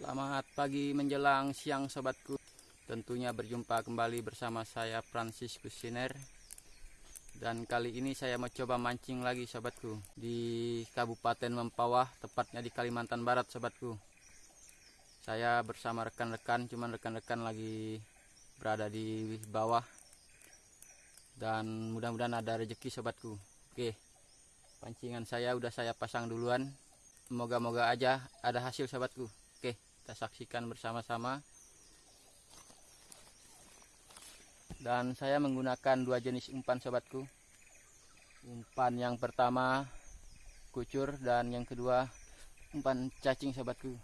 Selamat pagi menjelang siang sobatku. Tentunya berjumpa kembali bersama saya Francis Kusiner. Dan kali ini saya mau coba mancing lagi sobatku di Kabupaten Mempawah, tepatnya di Kalimantan Barat sobatku. Saya bersama rekan-rekan, cuman rekan-rekan lagi berada di bawah. Dan mudah-mudahan ada rezeki sobatku. Oke. Pancingan saya udah saya pasang duluan. Moga-moga aja ada hasil sahabatku. Kita saksikan bersama-sama. Dan saya menggunakan dua jenis umpan sahabatku. Umpan yang pertama kucur dan yang kedua umpan cacing sahabatku.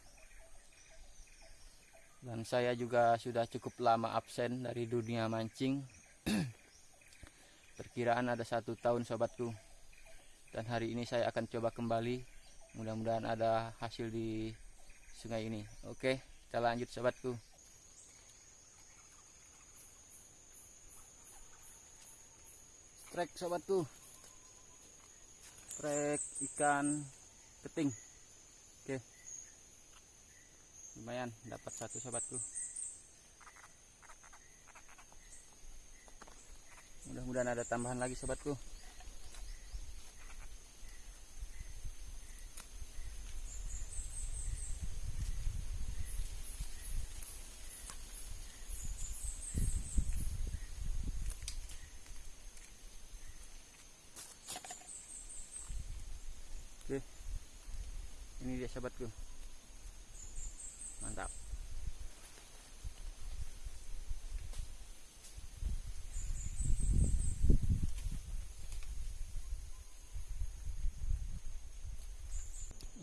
Dan saya juga sudah cukup lama absen dari dunia mancing. Perkiraan ada satu tahun sahabatku. Dan hari ini saya akan coba kembali mudah-mudahan ada hasil di sungai ini. Oke kita lanjut sahabatku strike sahabatku strike ikan keting. Oke. Lumayan dapat satu sahabatku mudah-mudahan ada tambahan lagi sahabatku Oke. Dia sahabatku. Mantap.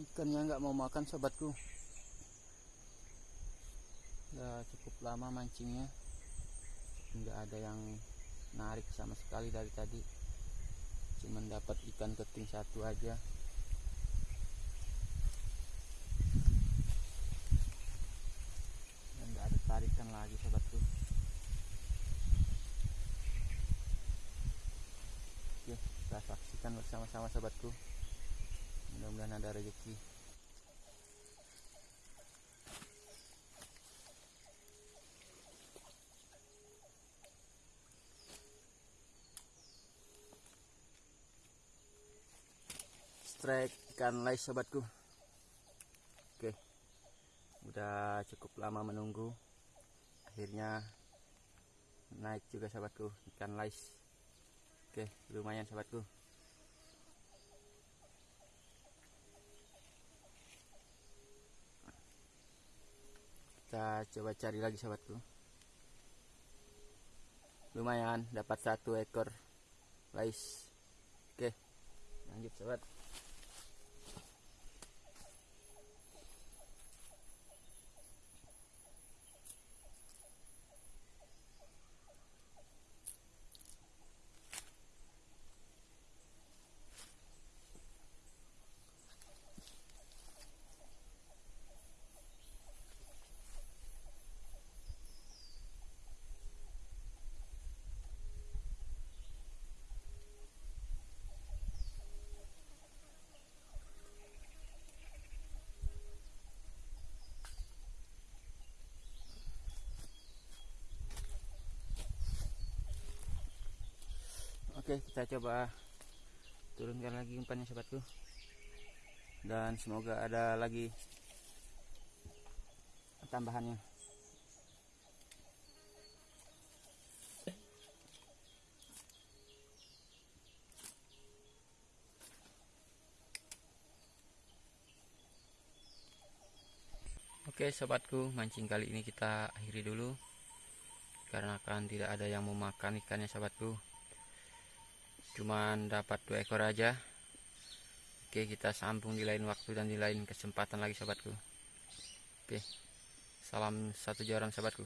Ikannya nggak mau makan sahabatku. Ya cukup lama mancingnya. Nggak ada yang narik sama sekali dari tadi. Cuman dapat ikan keting satu aja. Lagi sobatku oke kita saksikan bersama-sama sobatku mudah-mudahan ada rezeki. Strike ikan lais sobatku oke. Udah cukup lama menunggu akhirnya naik juga sahabatku. Ikan lais. Oke lumayan sahabatku. Kita coba cari lagi sahabatku. Lumayan dapat satu ekor lais. Oke lanjut sahabat Oke kita coba turunkan lagi umpannya sobatku. Dan semoga ada lagi tambahannya. Oke sobatku mancing kali ini kita akhiri dulu. Karena kan tidak ada yang mau makan ikannya sobatku cuman dapat dua ekor aja. Oke kita sambung di lain waktu dan di lain kesempatan lagi sobatku oke salam satu joran sobatku